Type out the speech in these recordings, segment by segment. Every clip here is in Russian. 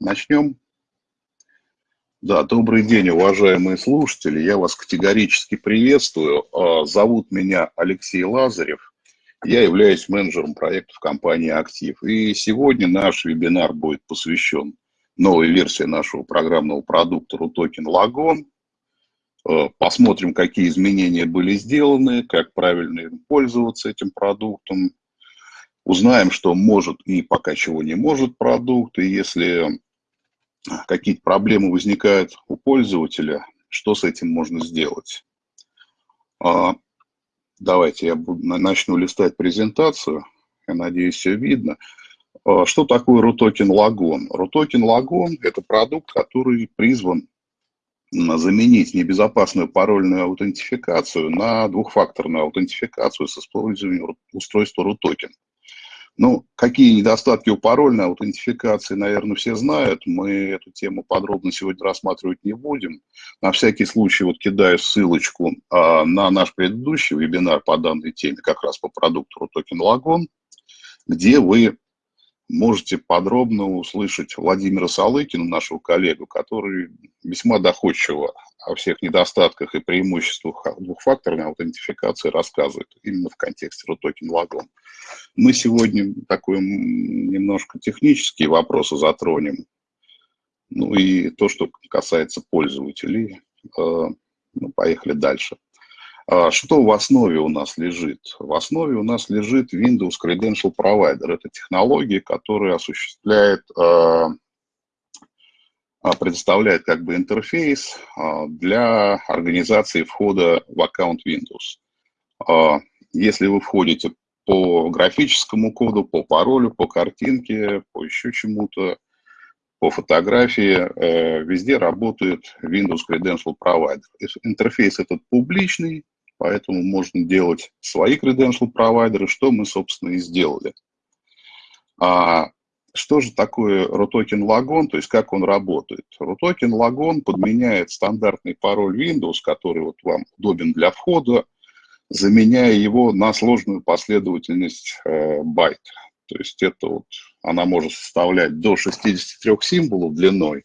Начнем. Да, добрый день, уважаемые слушатели. Я вас категорически приветствую. А, зовут меня Алексей Лазарев. Я являюсь менеджером проектов компании «Актив». И сегодня наш вебинар будет посвящен новой версии нашего программного продукта RUTOKEN Lagon. А, посмотрим, какие изменения были сделаны, как правильно пользоваться этим продуктом. Узнаем, что может и пока чего не может продукт. И если какие-то проблемы возникают у пользователя, что с этим можно сделать. А, давайте я начну листать презентацию. Я надеюсь, все видно. А, что такое RUTOKEN Lagon? RUTOKEN Lagon – это продукт, который призван заменить небезопасную парольную аутентификацию на двухфакторную аутентификацию с использованием устройства RUTOKEN. Ну, какие недостатки у парольной аутентификации, наверное, все знают. Мы эту тему подробно сегодня рассматривать не будем. На всякий случай вот кидаю ссылочку а, на наш предыдущий вебинар по данной теме, как раз по продукту RUTOKEN Lagon, где вы можете подробно услышать Владимира Салыкина, нашего коллегу, который весьма доходчиво о всех недостатках и преимуществах двухфакторной аутентификации рассказывает, именно в контексте RUTOKEN Lagon. Мы сегодня такой немножко технические вопросы затронем, ну и то, что касается пользователей. Э, ну, поехали дальше. А что в основе у нас лежит? В основе у нас лежит Windows Credential Provider. Это технология, которая осуществляет, э, а, предоставляет как бы интерфейс а, для организации входа в аккаунт Windows. Если вы входите по графическому коду, по паролю, по картинке, по еще чему-то, по фотографии, э, везде работает Windows Credential Provider. Интерфейс этот публичный, поэтому можно делать свои credential провайдеры, что мы, собственно, и сделали. А что же такое RUTOKEN Lagon, то есть как он работает? RUTOKEN Lagon подменяет стандартный пароль Windows, который вот вам удобен для входа, заменяя его на сложную последовательность э, байт. То есть это вот, она может составлять до 63 символов длиной,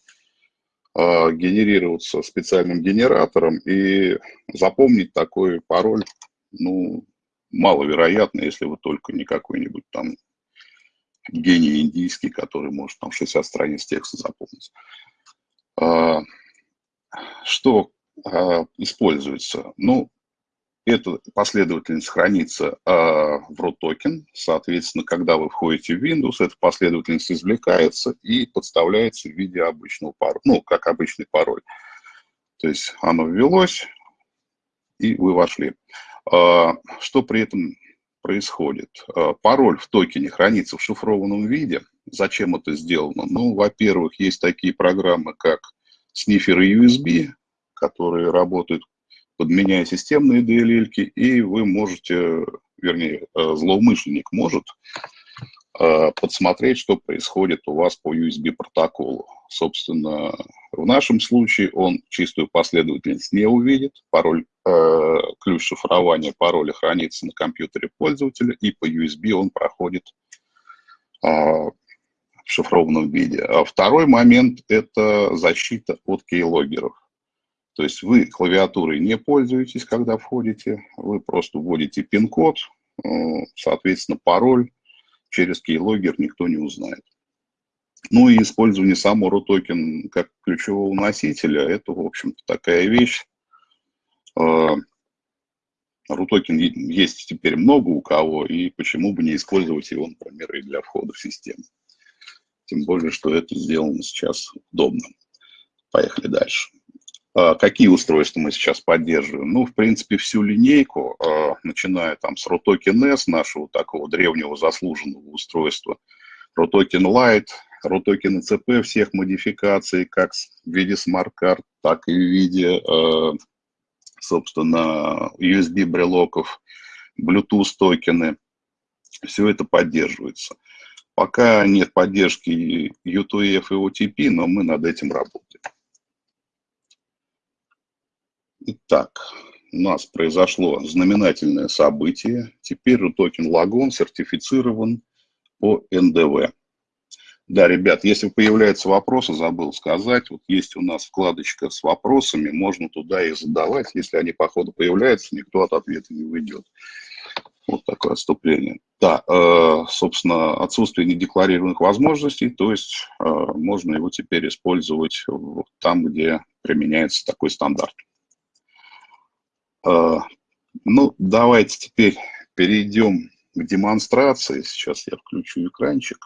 генерироваться специальным генератором, и запомнить такой пароль, ну, маловероятно, если вы только не какой-нибудь там гений индийский, который может там 60 страниц текста запомнить. Э, что э, используется? Ну, эта последовательность хранится э, в root токен. Соответственно, когда вы входите в Windows, эта последовательность извлекается и подставляется в виде обычного пароля, ну, как обычный пароль. То есть оно ввелось, и вы вошли. Э, что при этом происходит? Э, пароль в токене хранится в шифрованном виде. Зачем это сделано? Ну, во-первых, есть такие программы, как сниферы USB, которые работают подменяя системные DLL, и вы можете, вернее, э, злоумышленник может э, подсмотреть, что происходит у вас по USB протоколу. Собственно, в нашем случае он чистую последовательность не увидит, пароль, э, ключ шифрования пароля хранится на компьютере пользователя, и по USB он проходит э, в шифрованном виде. А второй момент – это защита от кейлогеров. То есть вы клавиатурой не пользуетесь, когда входите, вы просто вводите пин-код, э, соответственно, пароль через keylogger никто не узнает. Ну и использование самого RUTOKEN как ключевого носителя, это, в общем-то, такая вещь. RUTOKEN э, есть теперь много у кого, и почему бы не использовать его, например, и для входа в систему. Тем более, что это сделано сейчас удобно. Поехали дальше. А, какие устройства мы сейчас поддерживаем? Ну, в принципе, всю линейку, а, начиная там с RUTOKEN S, нашего такого древнего заслуженного устройства, RUTOKEN Lite, RUTOKEN ЭЦП всех модификаций, как в виде смарт-карт, так и в виде, а, собственно, USB-брелоков, Bluetooth токены. Все это поддерживается. Пока нет поддержки UTF и OTP, но мы над этим работаем. Итак, у нас произошло знаменательное событие. Теперь токен Лагон сертифицирован по НДВ. Да, ребят, если появляются вопросы, забыл сказать, вот есть у нас вкладочка с вопросами, можно туда их задавать. Если они по ходу появляются, никто от ответа не уйдет. Вот такое отступление. Да, э, собственно, отсутствие недекларированных возможностей, то есть э, можно его теперь использовать там, где применяется такой стандарт. Э, ну, давайте теперь перейдем к демонстрации. Сейчас я включу экранчик.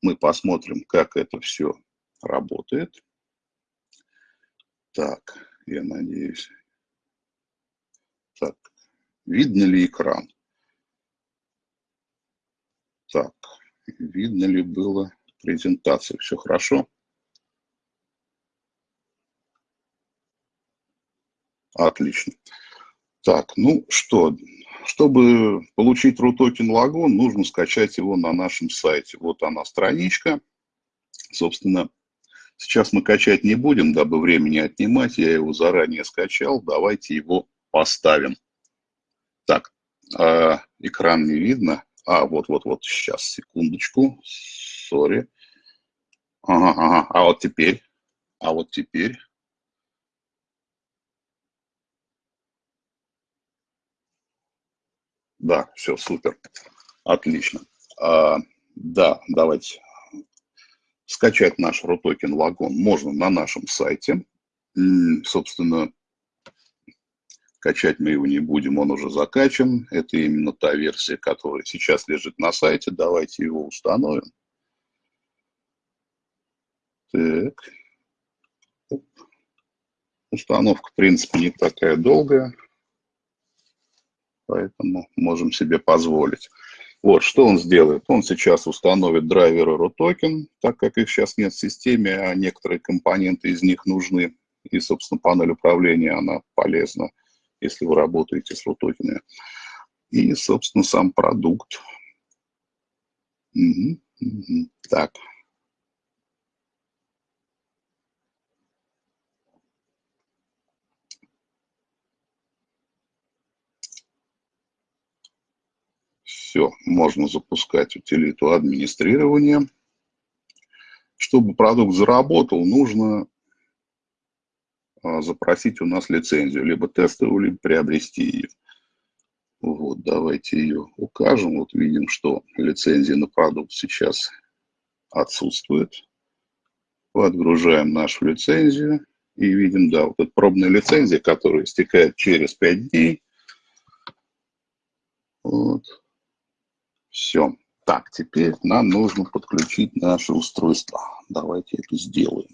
Мы посмотрим, как это все работает. Так, я надеюсь. Так, видно ли экран? Так, видно ли было презентацию? Все хорошо? Отлично. Так, ну что, чтобы получить RUTOKEN лагон, нужно скачать его на нашем сайте. Вот она страничка. Собственно, сейчас мы качать не будем, дабы времени отнимать. Я его заранее скачал. Давайте его поставим. Так, э, экран не видно. А, вот-вот-вот, сейчас, секундочку. Сори. Ага, ага, а вот теперь, а вот теперь. Да, все, супер. Отлично. А, да, давайте. Скачать наш RUTOKEN лагон можно на нашем сайте. Собственно, качать мы его не будем, он уже закачан. Это именно та версия, которая сейчас лежит на сайте. Давайте его установим. Так. Установка, в принципе, не такая долгая поэтому можем себе позволить. Вот, что он сделает? Он сейчас установит драйверы RUTOKEN, так как их сейчас нет в системе, а некоторые компоненты из них нужны. И, собственно, панель управления, она полезна, если вы работаете с RUTOKEN. И, собственно, сам продукт. Угу, угу. Так, Все, можно запускать утилиту администрирования. Чтобы продукт заработал, нужно а, запросить у нас лицензию, либо тестовую, либо приобрести ее. Вот, давайте ее укажем. Вот видим, что лицензия на продукт сейчас отсутствует. Подгружаем нашу лицензию и видим, да, вот эта пробная лицензия, которая истекает через 5 дней. Вот. Все. Так, теперь нам нужно подключить наше устройство. Давайте это сделаем.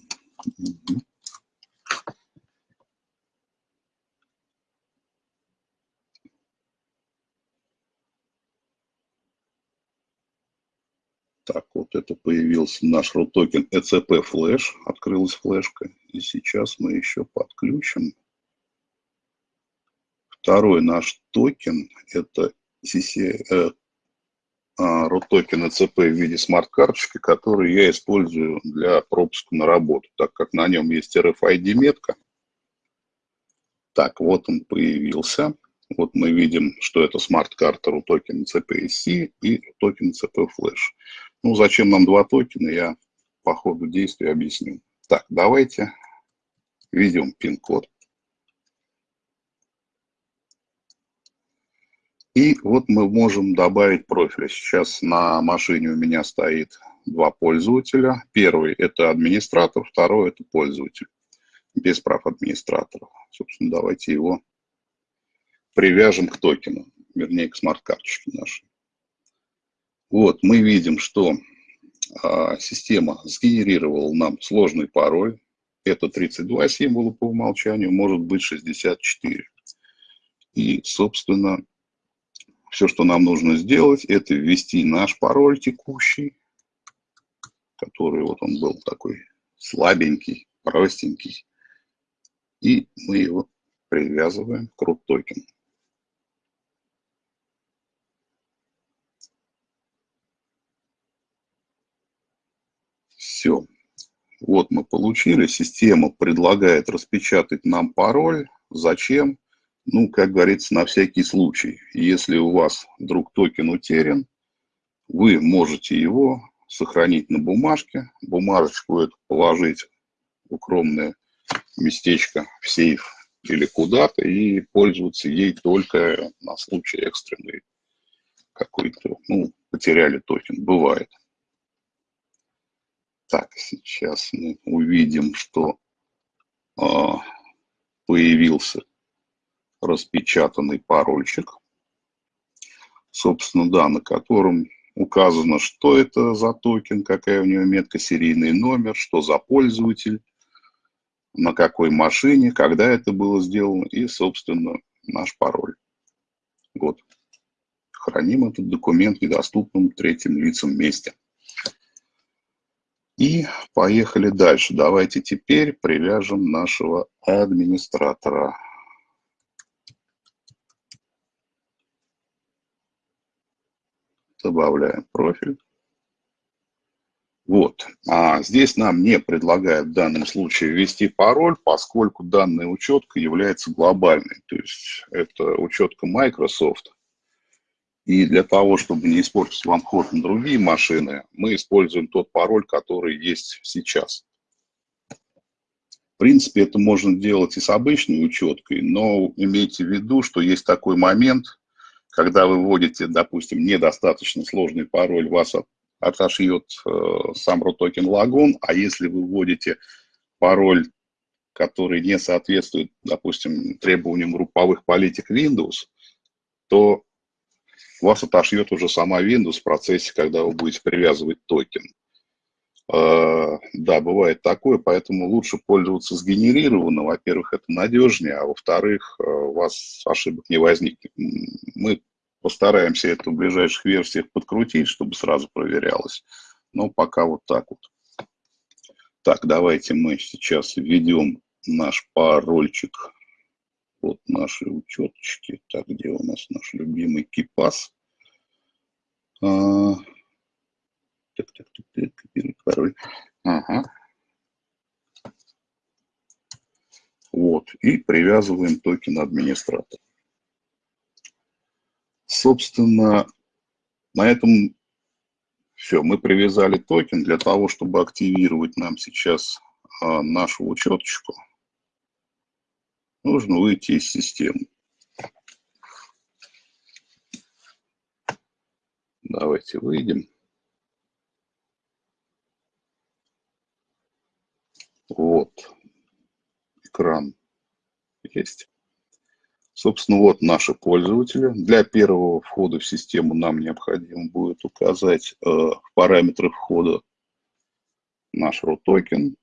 Так, вот это появился наш RUTOKEN ECP флеш, открылась флешка, и сейчас мы еще подключим. Второй наш токен, это CC, RUTOKEN ECP в виде смарт-карточки, который я использую для пропуска на работу, так как на нем есть RFID-метка. Так, вот он появился. Вот мы видим, что это смарт-карта RUTOKEN ECP SC и RUTOKEN ECP Flash. Ну, зачем нам два токена, я по ходу действия объясню. Так, давайте введем пин-код. И вот мы можем добавить профили. Сейчас на машине у меня стоит два пользователя. Первый – это администратор, второй – это пользователь без прав администратора. Собственно, давайте его привяжем к токену, вернее, к смарт-карточке нашей. Вот, мы видим, что а, система сгенерировала нам сложный пароль. Это 32 символа по умолчанию, может быть 64. И, собственно, все, что нам нужно сделать, это ввести наш пароль текущий, который вот он был такой слабенький, простенький. И мы его привязываем к root. Все. Вот мы получили. Система предлагает распечатать нам пароль. Зачем? Ну, как говорится, на всякий случай. Если у вас вдруг токен утерян, вы можете его сохранить на бумажке, бумажечку эту положить в укромное местечко, в сейф или куда-то и пользоваться ей только на случай экстренный какой-то, ну, потеряли токен, бывает. Так, сейчас мы увидим, что э, появился распечатанный парольчик, собственно, да, на котором указано, что это за токен, какая у него метка, серийный номер, что за пользователь, на какой машине, когда это было сделано и, собственно, наш пароль. Вот. Храним этот документ в недоступном третьим лицам месте. И поехали дальше. Давайте теперь привяжем нашего администратора. Добавляем профиль. Вот. А здесь нам не предлагают в данном случае ввести пароль, поскольку данная учетка является глобальной. То есть это учетка Microsoft. И для того, чтобы не испортить вам ход на другие машины, мы используем тот пароль, который есть сейчас. В принципе, это можно делать и с обычной учеткой, но имейте в виду, что есть такой момент, когда вы вводите, допустим, недостаточно сложный пароль, вас отошьет э, сам лагун, а если вы вводите пароль, который не соответствует, допустим, требованиям групповых политик Windows, то вас отошьет уже сама Windows в процессе, когда вы будете привязывать токен. Э, да, бывает такое, поэтому лучше пользоваться сгенерированным. Во-первых, это надежнее, а во-вторых, э, у вас ошибок не возникнет. Мы Постараемся это в ближайших версиях подкрутить, чтобы сразу проверялось. Но пока вот так вот. Так, давайте мы сейчас введем наш парольчик. Вот наши учеточки. Так, где у нас наш любимый KeePass? А, так, так, так, так, копировать пароль. Ага. Вот, и привязываем токен администратора. Собственно, на этом все. Мы привязали токен для того, чтобы активировать нам сейчас а, нашу учеточку. Нужно выйти из системы. Давайте выйдем. Вот. Экран есть. Собственно, вот наши пользователи. Для первого входа в систему нам необходимо будет указать э, в параметрах входа наш root токен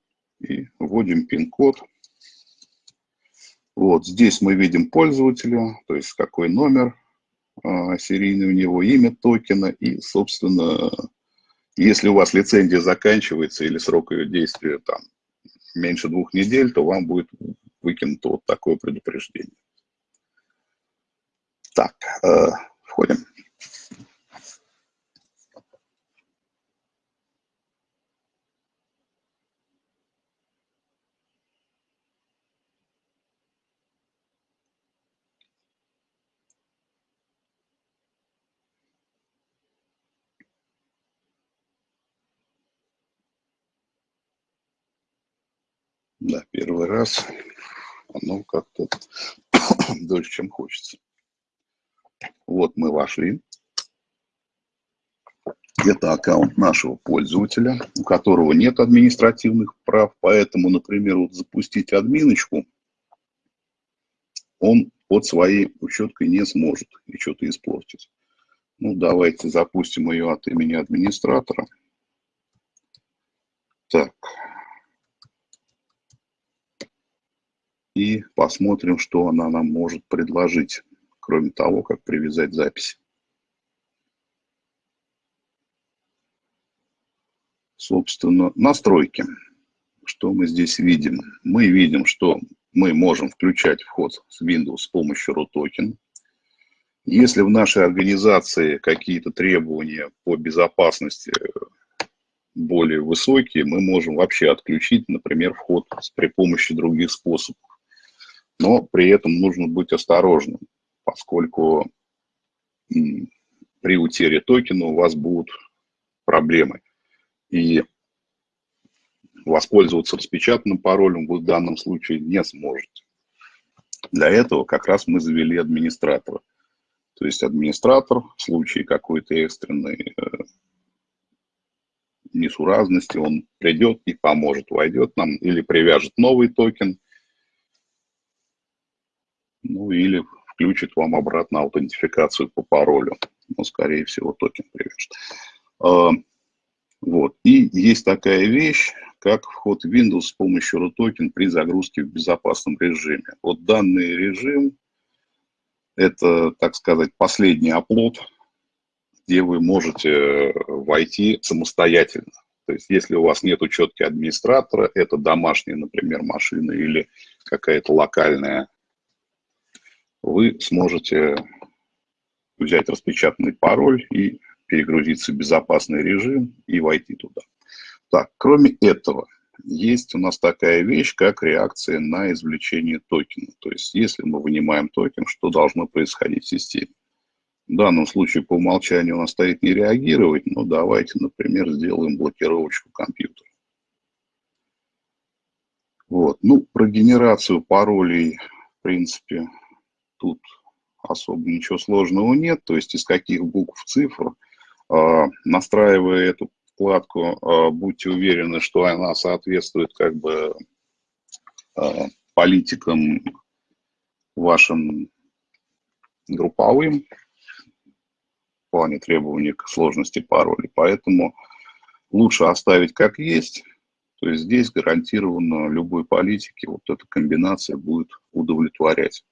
и вводим пин-код. Вот здесь мы видим пользователя, то есть какой номер э, серийный у него, имя токена и, собственно, если у вас лицензия заканчивается или срок ее действия там меньше двух недель, то вам будет выкинуто вот такое предупреждение. Так, э, входим. Да, первый раз оно как-то дольше, чем хочется. Вот мы вошли. Это аккаунт нашего пользователя, у которого нет административных прав, поэтому, например, вот запустить админочку он под своей учеткой не сможет и что-то испортить. Ну, давайте запустим ее от имени администратора. Так. И посмотрим, что она нам может предложить кроме того, как привязать запись. Собственно, настройки. Что мы здесь видим? Мы видим, что мы можем включать вход с Windows с помощью RUTOKEN. Если в нашей организации какие-то требования по безопасности более высокие, мы можем вообще отключить, например, вход при помощи других способов. Но при этом нужно быть осторожным поскольку при утере токена у вас будут проблемы. И воспользоваться распечатанным паролем вы в данном случае не сможете. Для этого как раз мы завели администратора. То есть администратор в случае какой-то экстренной э, несуразности, он придет и поможет, войдет нам или привяжет новый токен, ну или включит вам обратно аутентификацию по паролю. Ну, скорее всего, токен привяжет. А, вот. И есть такая вещь, как вход в Windows с помощью RUTOKEN при загрузке в безопасном режиме. Вот данный режим – это, так сказать, последний оплот, где вы можете войти самостоятельно. То есть если у вас нет учетки администратора, это домашняя, например, машина или какая-то локальная, вы сможете взять распечатанный пароль и перегрузиться в безопасный режим и войти туда. Так, кроме этого, есть у нас такая вещь, как реакция на извлечение токена. То есть, если мы вынимаем токен, что должно происходить в системе? В данном случае по умолчанию у нас стоит не реагировать, но давайте, например, сделаем блокировочку компьютера. Вот. Ну, про генерацию паролей, в принципе, тут особо ничего сложного нет. То есть из каких букв цифр, а, настраивая эту вкладку, а, будьте уверены, что она соответствует как бы а, политикам вашим групповым в плане требований к сложности паролей. Поэтому лучше оставить как есть. То есть здесь гарантированно любой политике вот эта комбинация будет удовлетворять.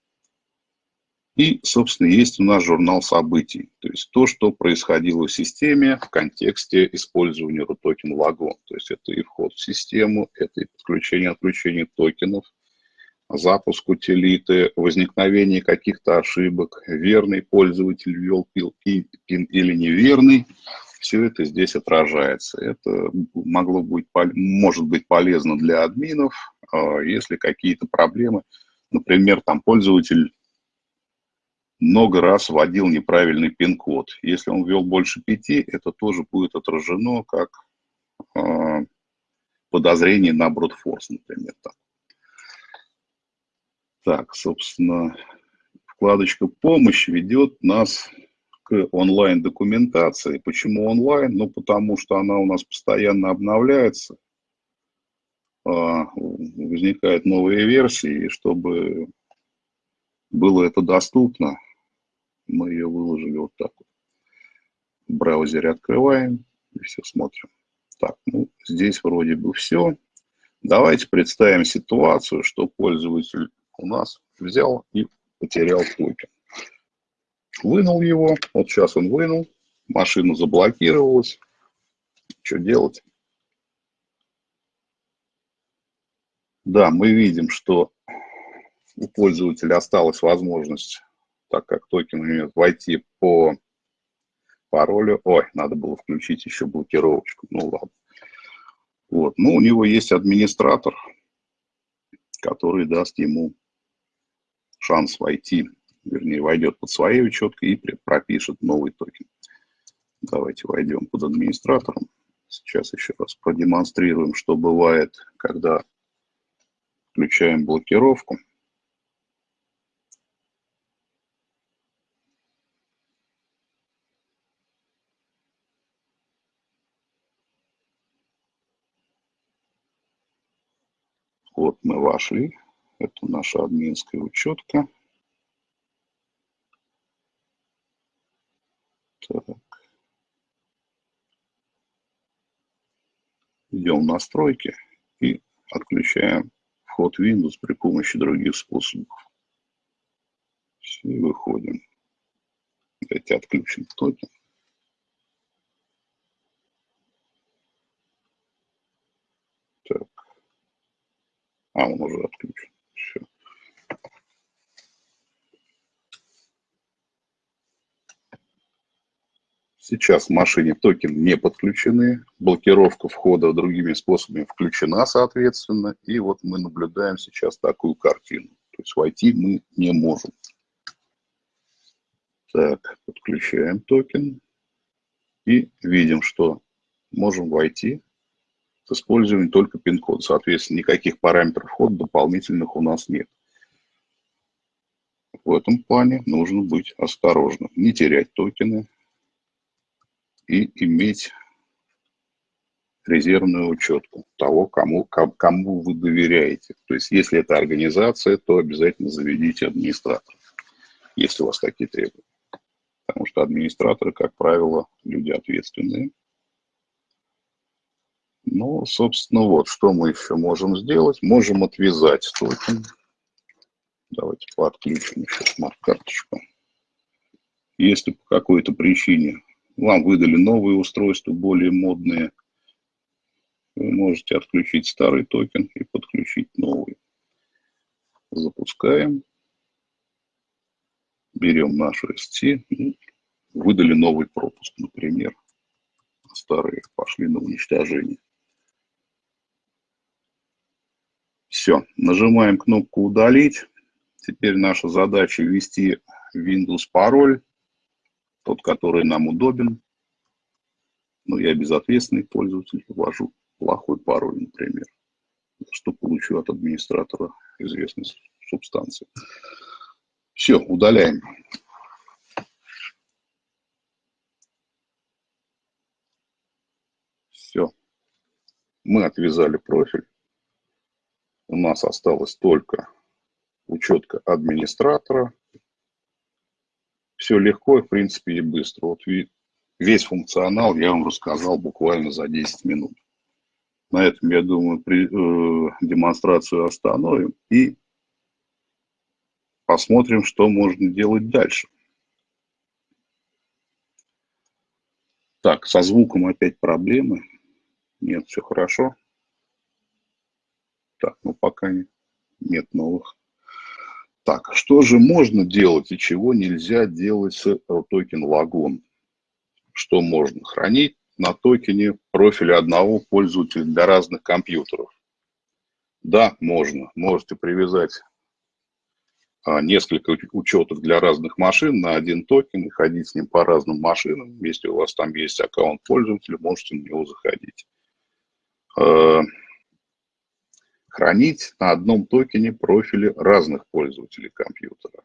И, собственно, есть у нас журнал событий, то есть то, что происходило в системе в контексте использования RUTOKEN Wagon. То есть это и вход в систему, это и подключение отключение токенов, запуск утилиты, возникновение каких-то ошибок, верный пользователь ввел пин или неверный. Все это здесь отражается. Это могло быть, может быть полезно для админов, а если какие-то проблемы. Например, там пользователь много раз вводил неправильный пин-код. Если он ввел больше пяти, это тоже будет отражено как э, подозрение на брутфорс, например. Так. так, собственно, вкладочка «Помощь» ведет нас к онлайн-документации. Почему онлайн? Ну, потому что она у нас постоянно обновляется, а, возникают новые версии, и чтобы было это доступно, мы ее выложили вот так вот. В браузере открываем и все смотрим. Так, ну, здесь вроде бы все. Давайте представим ситуацию, что пользователь у нас взял и потерял токен. Вынул его, вот сейчас он вынул, машина заблокировалась. Что делать? Да, мы видим, что у пользователя осталась возможность так как токен умеет войти по паролю. Ой, надо было включить еще блокировочку. Ну ладно. Вот. Ну, у него есть администратор, который даст ему шанс войти, вернее, войдет под своей учеткой и пропишет новый токен. Давайте войдем под администратором. Сейчас еще раз продемонстрируем, что бывает, когда включаем блокировку. Вошли. Это наша админская учетка. Так. Идем в настройки и отключаем вход Windows при помощи других способов. Все, выходим. Давайте отключим токен. А, он уже отключен. Все. Сейчас в машине токены не подключены, блокировка входа другими способами включена, соответственно, и вот мы наблюдаем сейчас такую картину. То есть войти мы не можем. Так, подключаем токен и видим, что можем войти с использованием только пин-код. Соответственно, никаких параметров входа дополнительных у нас нет. В этом плане нужно быть осторожным, не терять токены и иметь резервную учетку того, кому, кому вы доверяете. То есть, если это организация, то обязательно заведите администратора, если у вас такие требования. Потому что администраторы, как правило, люди ответственные. Ну, собственно, вот, что мы еще можем сделать. Можем отвязать токен. Давайте подключим еще смарт-карточку. Если по какой-то причине вам выдали новые устройства, более модные, вы можете отключить старый токен и подключить новый. Запускаем. Берем нашу ST. Выдали новый пропуск, например. Старые пошли на уничтожение. Все, нажимаем кнопку «Удалить». Теперь наша задача ввести Windows пароль, тот, который нам удобен. Но я безответственный пользователь, ввожу плохой пароль, например, что получу от администратора известной субстанции. Все, удаляем. Все. Мы отвязали профиль. У нас осталось только учетка администратора. Все легко, в принципе, и быстро. Вот весь функционал я вам рассказал буквально за 10 минут. На этом, я думаю, при, э, демонстрацию остановим и посмотрим, что можно делать дальше. Так, со звуком опять проблемы. Нет, все хорошо. Так, ну пока нет новых. Так, что же можно делать и чего нельзя делать с Token Logon? Что можно хранить на токене профиля одного пользователя для разных компьютеров? Да, можно. Можете привязать а, несколько учетов для разных машин на один токен и ходить с ним по разным машинам. Если у вас там есть аккаунт пользователя, можете на него заходить. Хранить на одном токене профили разных пользователей компьютера.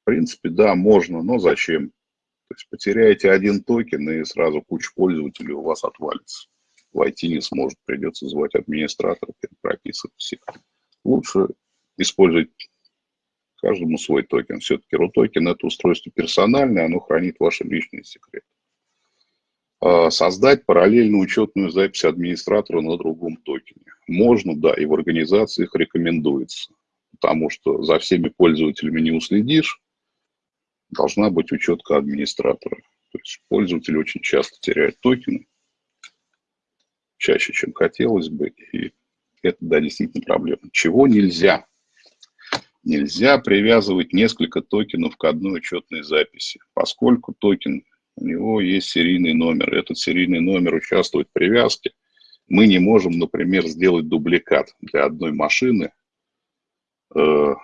В принципе, да, можно, но зачем? То есть потеряете один токен, и сразу куча пользователей у вас отвалится. Войти не сможет, придется звать администратора, прописывать всех. Лучше использовать каждому свой токен. Все-таки RUTOKEN – это устройство персональное, оно хранит ваши личные секреты. А, создать параллельную учетную запись администратора на другом токене. Можно, да, и в организациях рекомендуется, потому что за всеми пользователями не уследишь, должна быть учетка администратора. То есть пользователь очень часто теряет токены, чаще, чем хотелось бы, и это, да, действительно проблема. Чего нельзя? Нельзя привязывать несколько токенов к одной учетной записи, поскольку токен у него есть серийный номер. Этот серийный номер участвует в привязке. Мы не можем, например, сделать дубликат для одной машины э,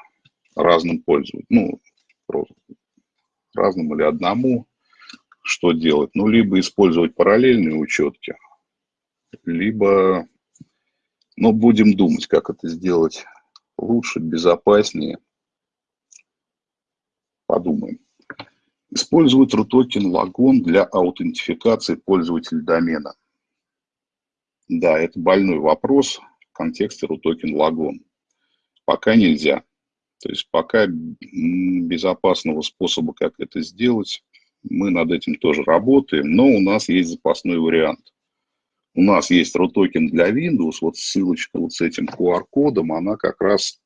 разным пользователям. Ну, разным или одному. Что делать? Ну, либо использовать параллельные учетки, либо, ну, будем думать, как это сделать лучше, безопаснее. Подумаем. Использует RUTOKEN лагон для аутентификации пользователя домена. Да, это больной вопрос в контексте RUTOKEN лагон. Пока нельзя. То есть пока безопасного способа, как это сделать, мы над этим тоже работаем, но у нас есть запасной вариант. У нас есть RUTOKEN для Windows, вот ссылочка вот с этим QR-кодом, она как раз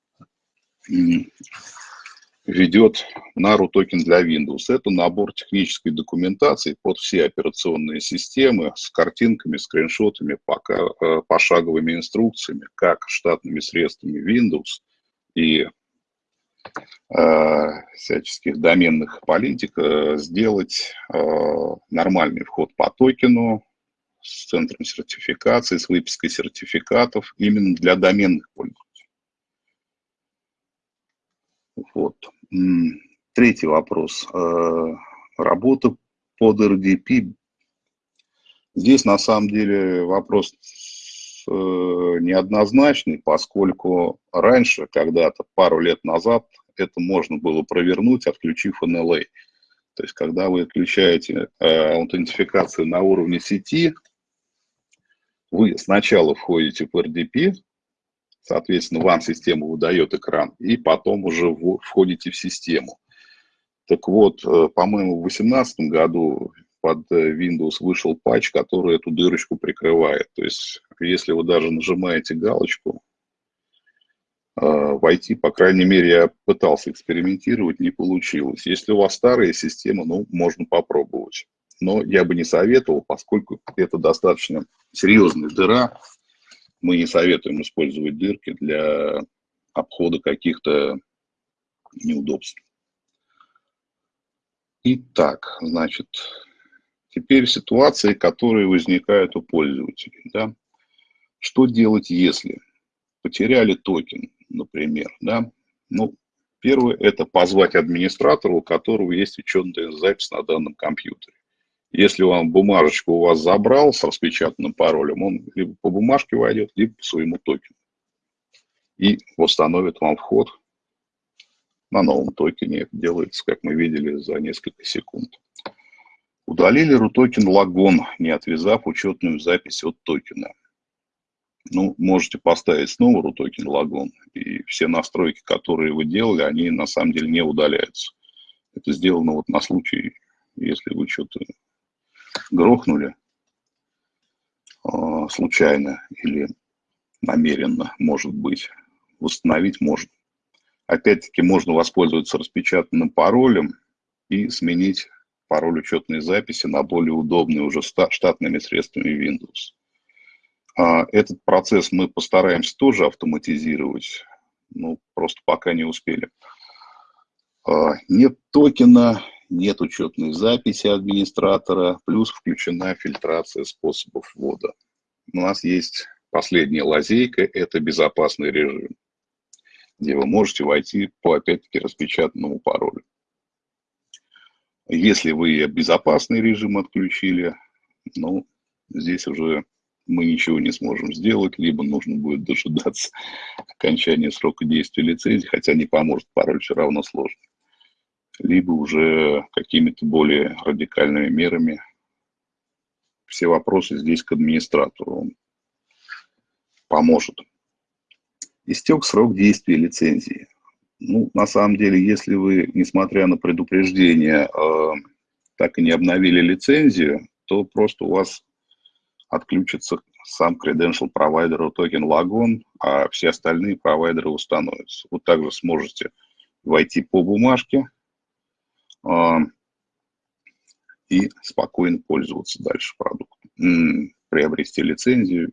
ведет NARU токен для Windows. Это набор технической документации под все операционные системы с картинками, скриншотами, пока, э, пошаговыми инструкциями, как штатными средствами Windows и э, всяческих доменных политик э, сделать э, нормальный вход по токену с центром сертификации, с выпиской сертификатов именно для доменных пользователей. Вот. Третий вопрос. Э, работа под RDP. Здесь на самом деле вопрос э, неоднозначный, поскольку раньше, когда-то, пару лет назад, это можно было провернуть, отключив NLA. То есть, когда вы отключаете э, аутентификацию на уровне сети, вы сначала входите в RDP, соответственно, вам система выдает экран, и потом уже входите в систему. Так вот, э, по-моему, в 2018 году под э, Windows вышел патч, который эту дырочку прикрывает. То есть, если вы даже нажимаете галочку, э, войти, по крайней мере, я пытался экспериментировать, не получилось. Если у вас старая система, ну, можно попробовать. Но я бы не советовал, поскольку это достаточно серьезная дыра. Мы не советуем использовать дырки для обхода каких-то неудобств. Итак, значит, теперь ситуации, которые возникают у пользователей. Да? Что делать, если потеряли токен, например? Да? Ну, первое – это позвать администратора, у которого есть учетная запись на данном компьютере. Если он бумажечку у вас забрал с распечатанным паролем, он либо по бумажке войдет, либо по своему токену. И восстановит вам вход на новом токене это делается, как мы видели, за несколько секунд. Удалили RUTOKEN лагон, не отвязав учетную запись от токена. Ну, можете поставить снова RUTOKEN лагон, и все настройки, которые вы делали, они на самом деле не удаляются. Это сделано вот на случай, если вы что-то грохнули э, случайно или намеренно, может быть, восстановить можно. Опять-таки можно воспользоваться распечатанным паролем и сменить пароль учетной записи на более удобный уже штатными средствами Windows. А, этот процесс мы постараемся тоже автоматизировать, ну, просто пока не успели. А, нет токена, нет учетной записи администратора, плюс включена фильтрация способов ввода. У нас есть последняя лазейка, это безопасный режим где вы можете войти по, опять-таки, распечатанному паролю. Если вы безопасный режим отключили, ну, здесь уже мы ничего не сможем сделать, либо нужно будет дожидаться окончания срока действия лицензии, хотя не поможет, пароль все равно сложный. Либо уже какими-то более радикальными мерами. Все вопросы здесь к администратору. Он поможет истек срок действия лицензии. Ну, на самом деле, если вы, несмотря на предупреждение, э, так и не обновили лицензию, то просто у вас отключится сам credential провайдер токен Лагон, а все остальные провайдеры установятся. Вы также сможете войти по бумажке и спокойно пользоваться дальше продуктом, приобрести лицензию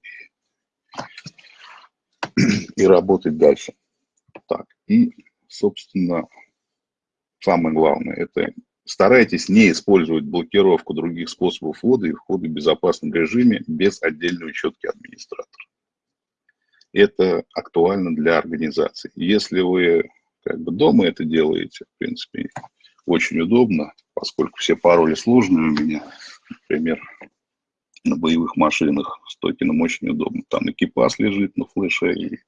и работать дальше. Так, и, собственно, самое главное, это старайтесь не использовать блокировку других способов ввода и входа в безопасном режиме без отдельной учетки администратора. Это актуально для организации. Если вы как бы дома это делаете, в принципе, очень удобно, поскольку все пароли сложные у меня, например, на боевых машинах с токеном очень удобно. Там экипаж лежит на флеше и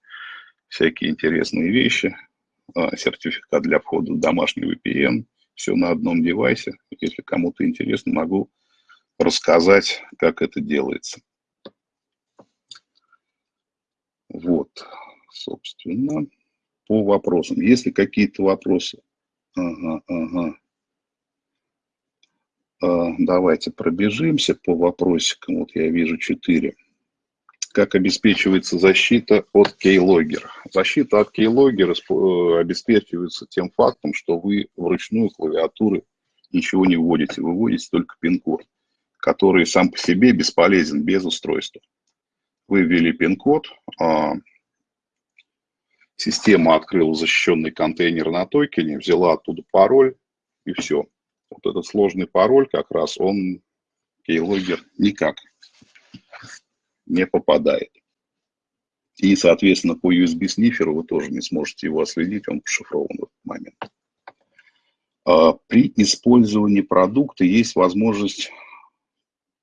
всякие интересные вещи. А, сертификат для входа в домашний VPN. Все на одном девайсе. Если кому-то интересно, могу рассказать, как это делается. Вот, собственно, по вопросам. Если какие-то вопросы? Ага, ага. Давайте пробежимся по вопросикам. Вот я вижу четыре. Как обеспечивается защита от keylogger? Защита от keylogger э, обеспечивается тем фактом, что вы вручную клавиатуры ничего не вводите. Вы вводите только пин-код, который сам по себе бесполезен без устройства. Вы ввели пин-код, а, система открыла защищенный контейнер на токене, взяла оттуда пароль и все вот этот сложный пароль как раз, он keylogger никак не попадает. И, соответственно, по USB-сниферу вы тоже не сможете его отследить, он пошифрован в этот момент. А, при использовании продукта есть возможность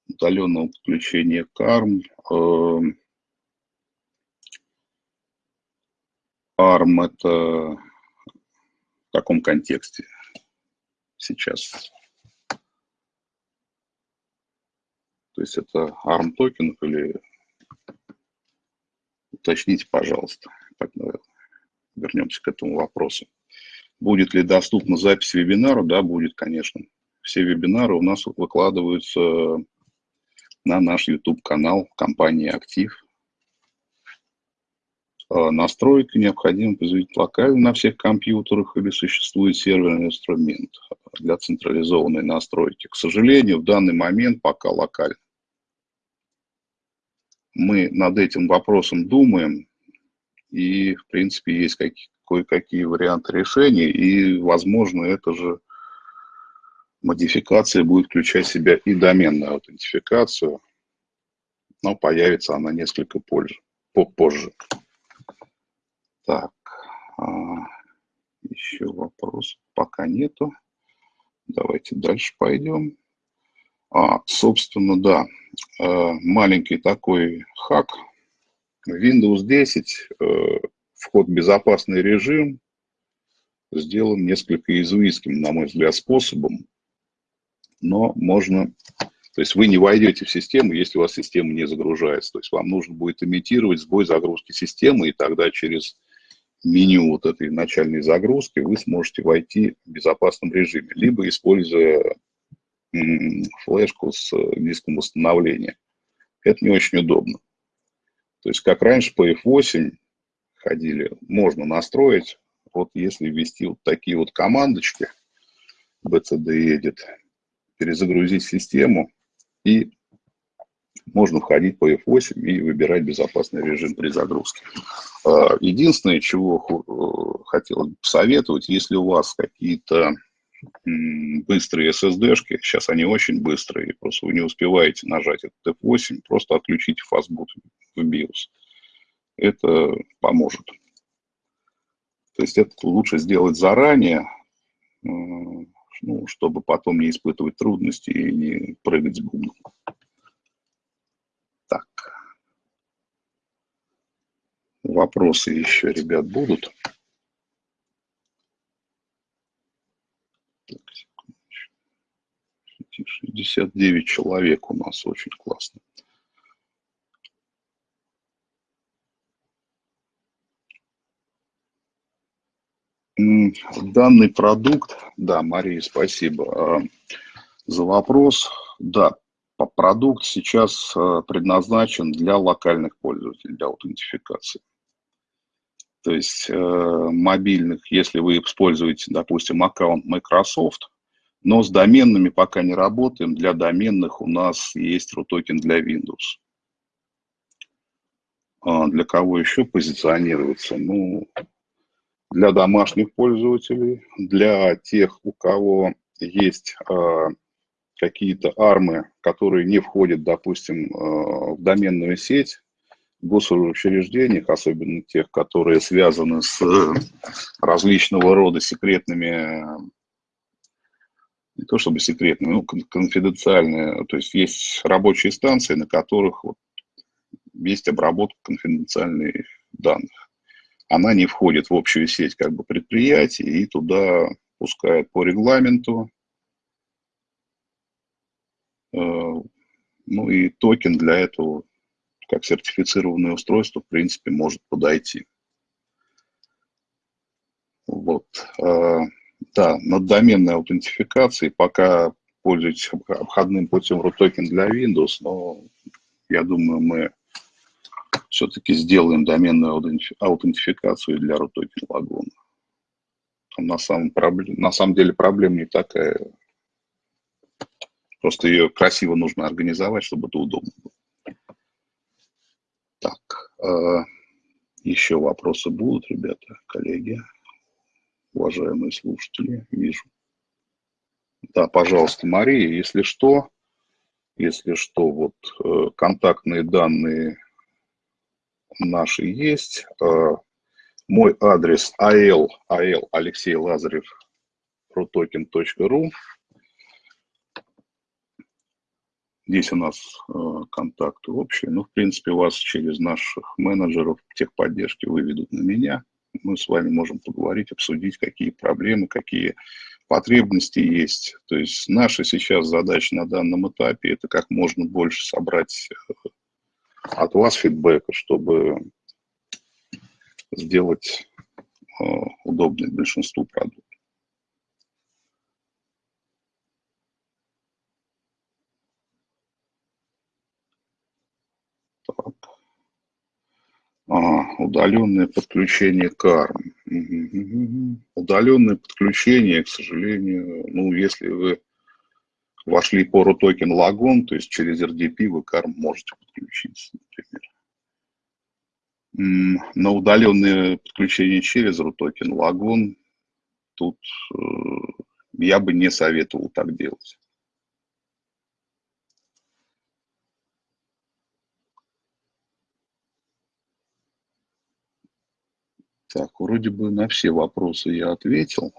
удаленного подключения к ARM. ARM это в каком контексте сейчас? То есть это ARM токен или уточните, пожалуйста. Так, вернемся к этому вопросу. Будет ли доступна запись вебинара? Да, будет, конечно. Все вебинары у нас выкладываются на наш YouTube-канал компании «Актив». А, настройка необходимо производить локально на всех компьютерах или существует серверный инструмент для централизованной настройки. К сожалению, в данный момент пока локально мы над этим вопросом думаем, и, в принципе, есть кое-какие варианты решения, и, возможно, это же модификация будет включать в себя и доменную аутентификацию, но появится она несколько позже. Так, а, еще вопрос пока нету. Давайте дальше пойдем. А, собственно, да, э, маленький такой хак. Windows 10, э, вход в безопасный режим, сделан несколько иезуитским, на мой взгляд, способом. Но можно... То есть вы не войдете в систему, если у вас система не загружается. То есть вам нужно будет имитировать сбой загрузки системы, и тогда через меню вот этой начальной загрузки вы сможете войти в безопасном режиме, либо используя флешку с э, диском восстановления. Это не очень удобно. То есть, как раньше по F8 ходили, можно настроить, вот если ввести вот такие вот командочки, bcd edit, перезагрузить систему, и можно входить по F8 и выбирать безопасный режим при загрузке. А, единственное, чего э, хотелось бы посоветовать, если у вас какие-то быстрые SSD-шки, сейчас они очень быстрые, просто вы не успеваете нажать этот F8, просто отключите фастбут в BIOS. Это поможет. То есть это лучше сделать заранее, э, ну, чтобы потом не испытывать трудности и не прыгать с бубном. Так. Вопросы еще, ребят, будут? 69 человек у нас, очень классно. Данный продукт, да, Мария, спасибо а, за вопрос. Да, продукт сейчас а, предназначен для локальных пользователей, для аутентификации. То есть э, мобильных, если вы используете, допустим, аккаунт Microsoft, но с доменными пока не работаем. Для доменных у нас есть RUTOKEN для Windows. А для кого еще позиционируется? Ну, для домашних пользователей, для тех, у кого есть э, какие-то армы, которые не входят, допустим, э, в доменную сеть, госучреждениях, особенно тех, которые связаны с э, различного рода секретными не то чтобы секретные, ну, конфиденциальные. То есть есть рабочие станции, на которых вот есть обработка конфиденциальных данных. Она не входит в общую сеть как бы предприятий и туда пускают по регламенту. Э, ну и токен для этого, как сертифицированное устройство, в принципе, может подойти. Вот. Э, да, над доменной аутентификацией пока пользуюсь обходным путем RUTOKEN для Windows, но я думаю, мы все-таки сделаем доменную аутентификацию для RUTOKEN Laguna. на самом, на самом деле проблема не такая. Просто ее красиво нужно организовать, чтобы это удобно было. Так, э, еще вопросы будут, ребята, коллеги? уважаемые слушатели, вижу. Да, пожалуйста, Мария, если что, если что, вот э, контактные данные наши есть. Э, мой адрес al, al Алексей Лазарев, protoken.ru. Здесь у нас э, контакты общие. Ну, в принципе, вас через наших менеджеров техподдержки выведут на меня мы с вами можем поговорить, обсудить, какие проблемы, какие потребности есть. То есть наша сейчас задача на данном этапе – это как можно больше собрать э, от вас фидбэка, чтобы сделать э, удобный большинству продукт. А, удаленное подключение карм. Удаленное подключение, к сожалению, ну, если вы вошли по RUTOKEN лагон, то есть через RDP вы карм можете подключиться, например. На удаленное подключение через RUTOKEN лагон тут э, я бы не советовал так делать. Так, вроде бы на все вопросы я ответил.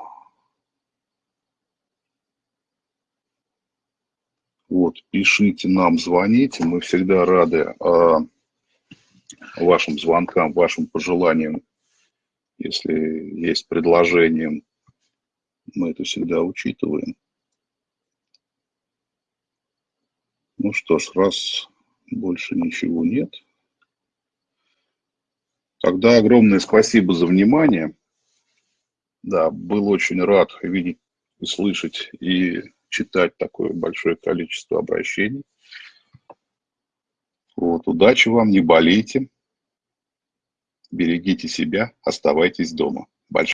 Вот, пишите нам, звоните, мы всегда рады э, вашим звонкам, вашим пожеланиям. Если есть предложение, мы это всегда учитываем. Ну что ж, раз больше ничего нет – Тогда огромное спасибо за внимание. Да, был очень рад видеть и слышать, и читать такое большое количество обращений. Вот, удачи вам, не болейте, берегите себя, оставайтесь дома.